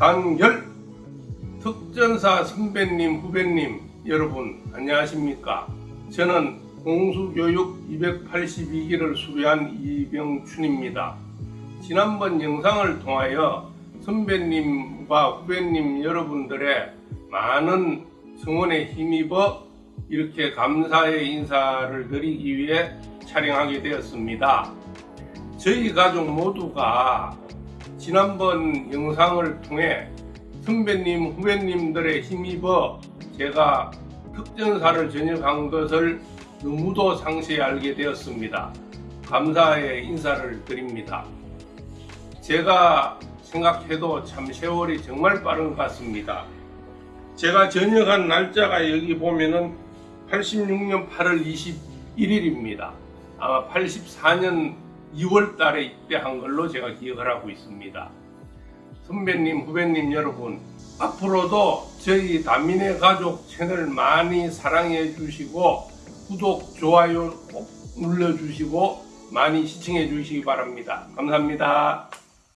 단결 특전사 선배님 후배님 여러분 안녕하십니까? 저는 공수교육 282기를 수료한 이병춘입니다. 지난번 영상을 통하여 선배님과 후배님 여러분들의 많은 성원에 힘입어 이렇게 감사의 인사를 드리기 위해 촬영하게 되었습니다. 저희 가족 모두가 지난번 영상을 통해 선배님, 후배님들의 힘입어 제가 특전사를 전역한 것을 너무도 상세히 알게 되었습니다. 감사의 인사를 드립니다. 제가 생각해도 참 세월이 정말 빠른 것 같습니다. 제가 전역한 날짜가 여기 보면은 86년 8월 21일입니다. 아마 84년 2월 달에 입대한 걸로 제가 기억을 하고 있습니다. 선배님, 후배님 여러분, 앞으로도 저희 다민의 가족 채널 많이 사랑해 주시고 구독, 좋아요 꼭 눌러주시고 많이 시청해 주시기 바랍니다. 감사합니다.